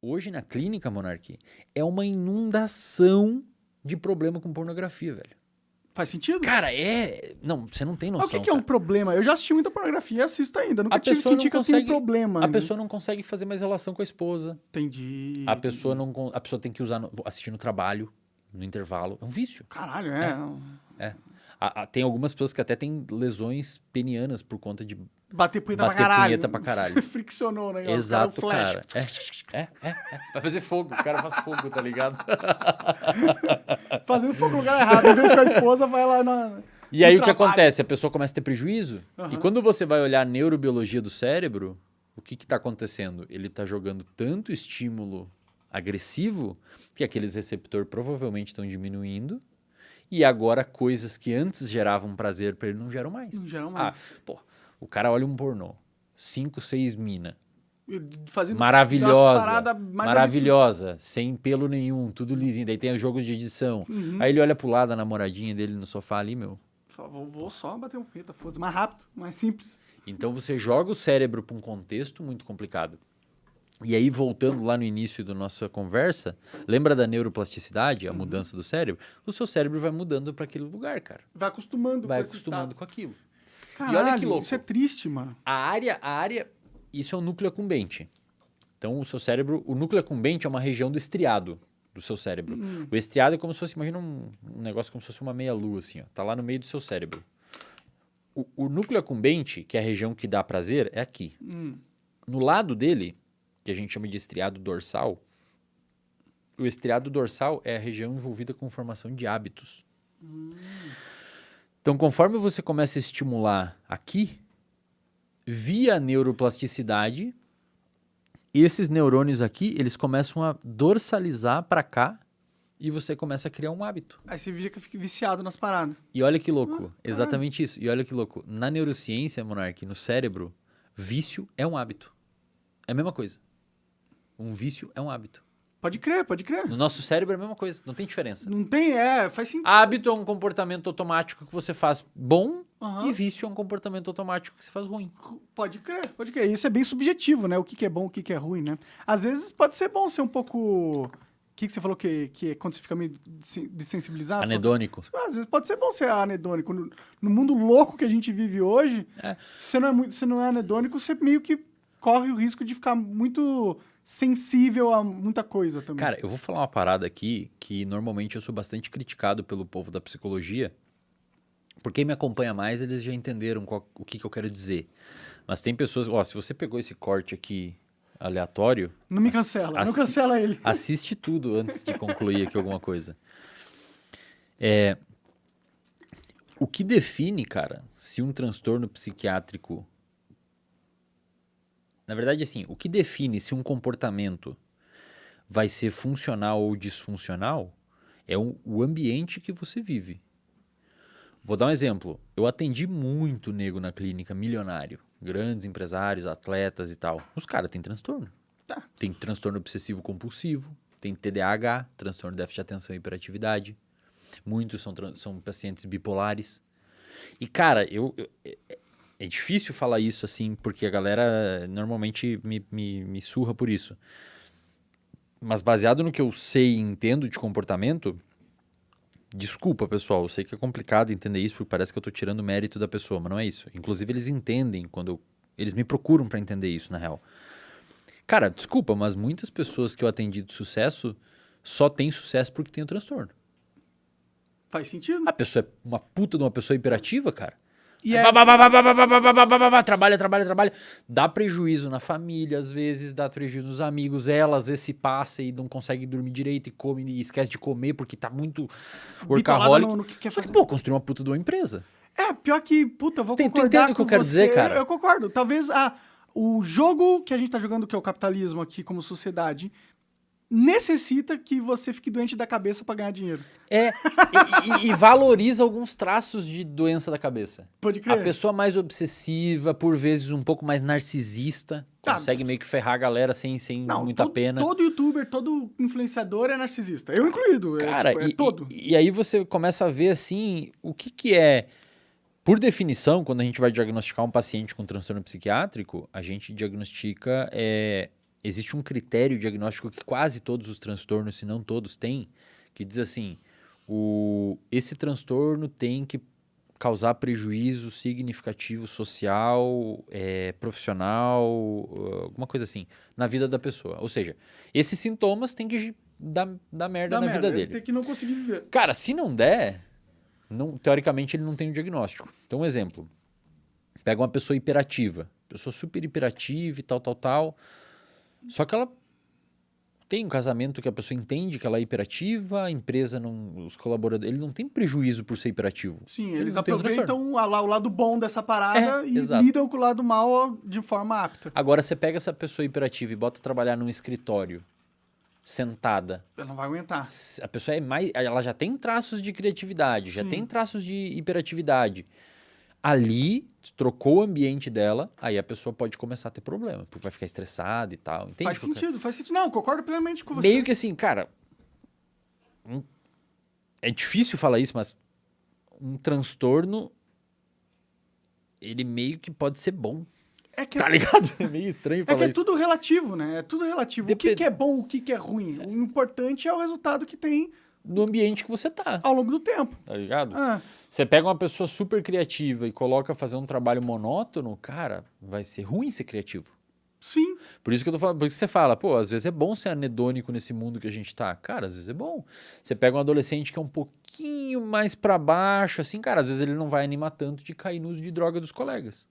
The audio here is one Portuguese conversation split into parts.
Hoje na clínica, Monarque, é uma inundação de problema com pornografia, velho. Faz sentido? Cara, é. Não, você não tem Mas noção. o que, que é um problema? Eu já assisti muita pornografia e assisto ainda. Nunca A tive pessoa senti não que eu consegue- tenho problema. A ainda. pessoa não consegue fazer mais relação com a esposa. Entendi. A pessoa não. A pessoa tem que usar no- assistir no trabalho, no intervalo. É um vício. Caralho, é. A- a- tem algumas pessoas que até têm lesões penianas por conta de. Bater punheta Bater pra caralho. punheta pra caralho. Friccionou o negócio. Exato, cara. cara. o flash. É, é, é, é. Vai fazer fogo. O cara faz fogo, tá ligado? Fazendo fogo no lugar errado. Vez com a esposa, vai lá na. E aí o que acontece? A pessoa começa a ter prejuízo. E Aham. quando você vai olhar a neurobiologia do cérebro, o que está acontecendo? Ele está jogando tanto estímulo agressivo que aqueles receptores provavelmente estão diminuindo. E agora coisas que antes geravam prazer para ele não geram mais. Não geram Ah, mais. pô, o cara olha um pornô. Cinco, seis mina. Fazendo Maravilhosa. Maravilhosa. Sem pelo nenhum. Tudo lisinho. Daí tem os jogos de edição. Uhum. Aí ele olha pro lado, a namoradinha dele no sofá ali, meu. Fala, Vou, vou só bater um punheta, foda-se. Mais rápido, mais simples. Então você joga o cérebro para um contexto muito complicado. E aí, voltando lá no início da nossa conversa, lembra da neuroplasticidade, a mudança do cérebro? O seu cérebro vai mudando para aquele lugar, cara. Vai acostumando Vai com acostumando com aquilo. Caralho, olha que louco. Isso é triste, mano. A área, a área, isso é o núcleo acumbente. Então, o seu cérebro, o núcleo acumbente é uma região do estriado do seu cérebro. Hum. O estriado é como se fosse, imagina um, um negócio como se fosse uma meia-lua, assim, ó. Tá lá no meio do seu cérebro. O, o núcleo acumbente, que é a região que dá prazer, é aqui. Hum. No lado dele, que a gente chama de estriado dorsal, o estriado dorsal é a região envolvida com formação de hábitos. Então, conforme você começa a estimular aqui, via neuroplasticidade, esses neurônios aqui, eles começam a dorsalizar para cá e você começa a criar um hábito. Aí você vira que fica viciado nas paradas. E olha que louco, exatamente isso. E olha que louco, na neurociência, Monark, no cérebro, vício é um hábito. É a mesma coisa. Um vício é um hábito. Pode crer, pode crer. No nosso cérebro é a mesma coisa, não tem diferença. Não tem, é, faz sentido. Hábito é um comportamento automático que você faz bom Aham. e vício é um comportamento automático que você faz ruim. Pode crer, pode crer. Isso é bem subjetivo, né? O que, que é bom, o que, que é ruim, né? Às vezes pode ser bom ser um pouco. O que, que você falou que, que é quando você fica meio desensibilizado? Anedônico. Às vezes pode ser bom ser anedônico. No, no mundo louco que a gente vive hoje, É. se você não é, muito, se não é anedônico, você meio que corre o risco de ficar muito sensível a muita coisa também. Cara, eu vou falar uma parada aqui que normalmente eu sou bastante criticado pelo povo da psicologia. Por quem me acompanha mais, eles já entenderam qual- o que, que eu quero dizer. Mas tem pessoas, ó, se você pegou esse corte aqui aleatório, não me cancela, não cancela ele. assiste tudo antes de concluir aqui alguma coisa. É, o que define, cara, se um transtorno psiquiátrico. Na verdade, assim, o que define se um comportamento vai ser funcional ou disfuncional é o, ambiente que você vive. Vou dar um exemplo. Eu atendi muito nego na clínica, milionário. Grandes empresários, atletas e tal. Os caras têm transtorno. Tá. Tem transtorno obsessivo compulsivo, tem TDAH, transtorno de déficit de atenção e hiperatividade. Muitos são, são pacientes bipolares. E, cara, eu, eu- é, difícil falar isso assim, porque a galera normalmente me, me, me surra por isso. Mas baseado no que eu sei e entendo de comportamento, desculpa, pessoal, eu sei que é complicado entender isso, porque parece que eu tô tirando mérito da pessoa, mas não é isso. Inclusive, eles entendem quando eu, eles me procuram para entender isso, na real. Cara, desculpa, mas muitas pessoas que eu atendi de sucesso só têm sucesso porque tem o transtorno. Faz sentido? A pessoa é uma puta de uma pessoa hiperativa, cara. E aí. Trabalha, trabalha, trabalha. Dá prejuízo na família, às vezes, dá prejuízo nos amigos. Ela, às vezes, se passa e não consegue dormir direito e come e esquece de comer porque tá muito workaholic. No, no que quer fazer. Só que, pô, construir uma puta de uma empresa. É, pior que, puta, eu vou Tem, concordar Entendo o que eu quero você. dizer, cara? Eu, eu concordo. Talvez a, o jogo que a gente tá jogando, que é o capitalismo aqui como sociedade, necessita que você fique doente da cabeça pra ganhar dinheiro. É, e, e- e valoriza alguns traços de doença da cabeça. Pode A crer. pessoa mais obsessiva, por vezes um pouco mais narcisista, Ah, consegue meio que ferrar a galera sem, sem Não, muita todo, pena. todo youtuber, todo influenciador é narcisista. Eu incluído. é, Cara, tipo, é e, todo. e, e aí você começa a ver assim, o que que é, por definição, quando a gente vai diagnosticar um paciente com transtorno psiquiátrico, a gente diagnostica é, existe um critério diagnóstico que quase todos os transtornos, se não todos, têm, que diz assim: o, esse transtorno tem que causar prejuízo significativo social, é, profissional, alguma coisa assim, na vida da pessoa. Ou seja, esses sintomas têm que dar, dar merda Dá na merda, vida ele dele. Tem que não conseguir viver. Cara, se não der, não, teoricamente ele não tem um diagnóstico. Então, um exemplo. Pega uma pessoa hiperativa. Pessoa super hiperativa e tal, tal, tal. Só que ela tem um casamento que a pessoa entende que ela é hiperativa, a empresa não, os colaboradores, ele não tem prejuízo por ser hiperativo. Sim, Ele eles aproveitam a- lá o lado bom dessa parada É, e exato. lidam com o lado mal de forma apta. Agora você pega essa pessoa hiperativa e bota trabalhar num escritório, sentada. Ela não vai aguentar. A pessoa é mais, ela já tem traços de criatividade, já Sim. tem traços de hiperatividade. Ali, trocou o ambiente dela, aí a pessoa pode começar a ter problema, porque vai ficar estressada e tal. Entende? faz qual que é? sentido, faz sentido. Não, concordo plenamente com você. Meio que assim, cara. um- É difícil falar isso, mas um transtorno. Ele meio que pode ser bom. É que, Tá ligado? É meio estranho é, falar que é isso. tudo relativo, né? É tudo relativo. O que, que é bom, o que, que é ruim. O importante é o resultado que tem No ambiente que você tá, ao longo do tempo. tá ligado? Ah, Você pega uma pessoa super criativa e coloca fazer um trabalho monótono, cara, vai ser ruim ser criativo. sim. Por isso que eu tô falando, por isso que você fala, pô, às vezes é bom ser anedônico nesse mundo que a gente tá. Cara, às vezes é bom. Você pega um adolescente que é um pouquinho mais pra baixo, assim, cara, às vezes ele não vai animar tanto de cair no uso de droga dos colegas.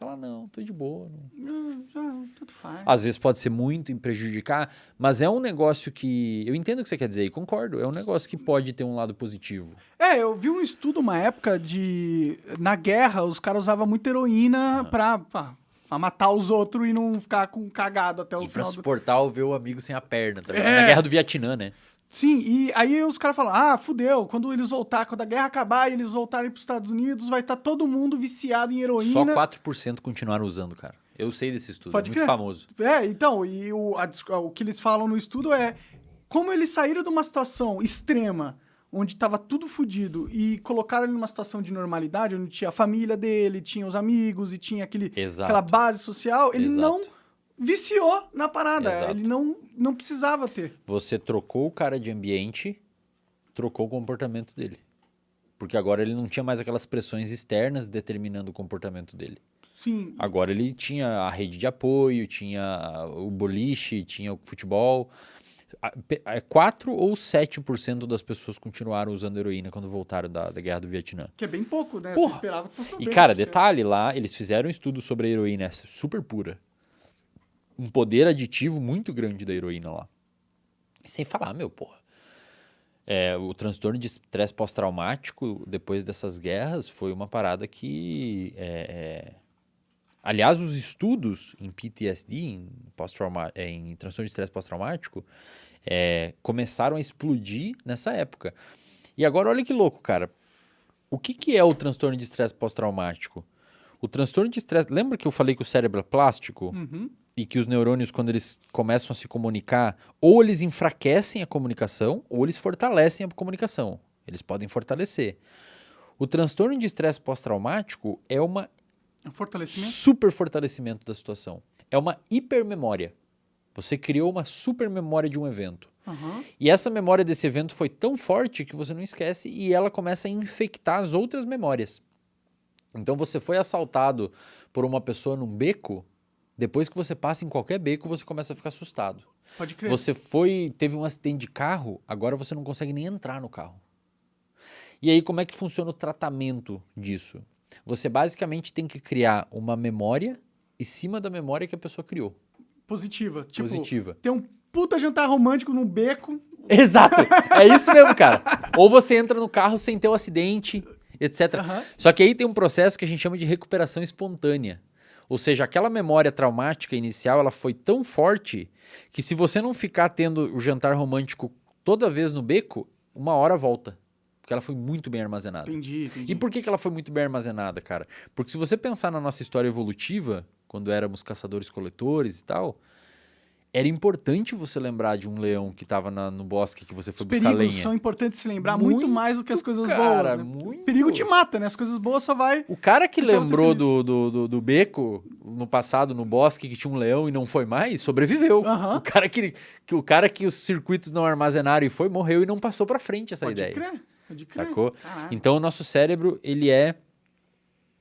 Fala, não, tô de boa. não." Ah, tudo faz. Às vezes pode ser muito em prejudicar, mas é um negócio que. Eu entendo o que você quer dizer e concordo. É um negócio que pode ter um lado positivo. É, eu vi um estudo uma época de. Na guerra, os caras usavam muita heroína pra, pra, pra matar os outros e não ficar com cagado até o E pra final do. suportar o ver o amigo sem a perna, tá? É. Na guerra do Vietnã, né? Sim, e aí os caras falam: ah, fudeu, quando eles voltar, quando a guerra acabar e eles voltarem pros Estados Unidos, vai estar todo mundo viciado em heroína. Só 4% continuaram usando, cara. Eu sei desse estudo, Pode é muito crer. famoso. É, então, e o, a o que eles falam no estudo é como eles saíram de uma situação extrema, onde tava tudo fudido, e colocaram ele numa situação de normalidade, onde tinha a família dele, tinha os amigos e tinha aquele, Exato. aquela base social, ele Exato. não viciou na parada. Exato. Ele não, não precisava ter. Você trocou o cara de ambiente, trocou o comportamento dele. Porque agora ele não tinha mais aquelas pressões externas determinando o comportamento dele. Sim. Agora ele tinha a rede de apoio, tinha o boliche, tinha o futebol. A- pe- é 4 ou 7% das pessoas continuaram usando heroína quando voltaram da, da guerra do Vietnã. Que é bem pouco, né? Porra. Você esperava que fosse E, 90%. cara, detalhe lá, eles fizeram um estudo sobre a heroína super pura. Um poder aditivo muito grande da heroína lá. Sem falar, meu, porra. É, o transtorno de estresse pós-traumático depois dessas guerras foi uma parada que. é, é, Aliás, os estudos em PTSD, em, é, em transtorno de estresse pós-traumático, é, começaram a explodir nessa época. E agora, olha que louco, cara. O que, que é o transtorno de estresse pós-traumático? O transtorno de estresse. Lembra que eu falei que o cérebro é plástico? Uhum. E que os neurônios, quando eles começam a se comunicar, ou eles enfraquecem a comunicação, ou eles fortalecem a comunicação. Eles podem fortalecer. O transtorno de estresse pós-traumático é uma É um fortalecimento. super fortalecimento da situação. É uma hipermemória. Você criou uma super memória de um evento. Aham. E essa memória desse evento foi tão forte que você não esquece e ela começa a infectar as outras memórias. Então você foi assaltado por uma pessoa num beco, depois que você passa em qualquer beco, você começa a ficar assustado. Pode crer. Você foi, teve um acidente de carro, agora você não consegue nem entrar no carro. E aí como é que funciona o tratamento disso? Você basicamente tem que criar uma memória em cima da memória que a pessoa criou. Positiva. Tipo, Positiva. ter um puta jantar romântico num beco. Exato. É isso mesmo, cara. Ou você entra no carro sem ter o acidente, etc. Aham. Só que aí tem um processo que a gente chama de recuperação espontânea. Ou seja, aquela memória traumática inicial, ela foi tão forte que se você não ficar tendo o jantar romântico toda vez no beco, uma hora volta. Porque ela foi muito bem armazenada. Entendi, entendi. E por que, que ela foi muito bem armazenada, cara? Porque se você pensar na nossa história evolutiva, quando éramos caçadores-coletores e tal, era importante você lembrar de um leão que estava no bosque que você foi Os buscar perigos lenha. são importantes se lembrar muito, Muito, mais do que as coisas cara, boas. Né? muito. O perigo te mata, né? As coisas boas só vai. O cara que lembrou do, do, do, do beco no passado, no bosque, que tinha um leão e não foi mais, sobreviveu. Aham. O, cara que, que, o cara que os circuitos não armazenaram e foi, morreu e não passou pra frente essa Pode ideia. crer. Pode crer. Sacou? Caralho. Então o nosso cérebro, ele é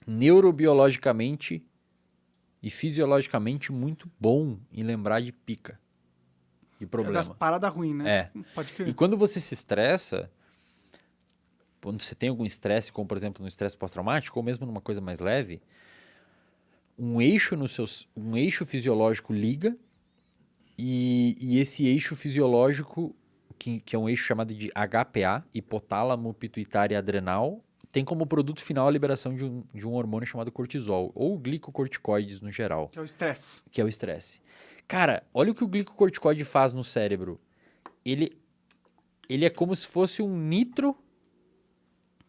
neurobiologicamente e fisiologicamente muito bom em lembrar de pica. De É problema. das paradas ruins, né? É. Pode E crer. quando você se estressa, quando você tem algum estresse, como por exemplo no estresse pós-traumático, ou mesmo numa coisa mais leve, um eixo no seus, um eixo fisiológico liga e, e esse eixo fisiológico, que, que é um eixo chamado de HPA, hipotálamo pituitário adrenal, tem como produto final a liberação de um, de um hormônio chamado cortisol, ou glicocorticoides no geral Que é o estresse. que é o estresse. Cara, olha o que o glicocorticoide faz no cérebro. Ele, ele é como se fosse um nitro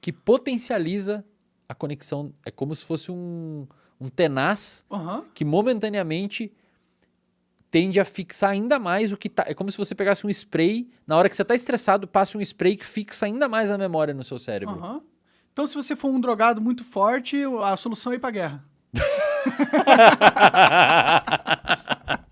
que potencializa a conexão. É como se fosse um, um tenaz Aham. que momentaneamente tende a fixar ainda mais o que tá. É como se você pegasse um spray, na hora que você tá estressado, passe um spray que fixa ainda mais a memória no seu cérebro. Aham. Então, se você for um drogado muito forte, a solução é ir pra guerra.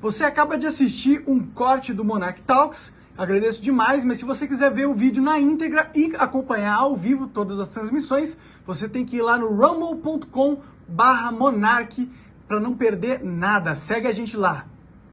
Você acaba de assistir um corte do Monarch Talks. Agradeço demais, mas se você quiser ver o vídeo na íntegra e acompanhar ao vivo todas as transmissões, você tem que ir lá no rumble.com barra monarch para não perder nada. Segue a gente lá.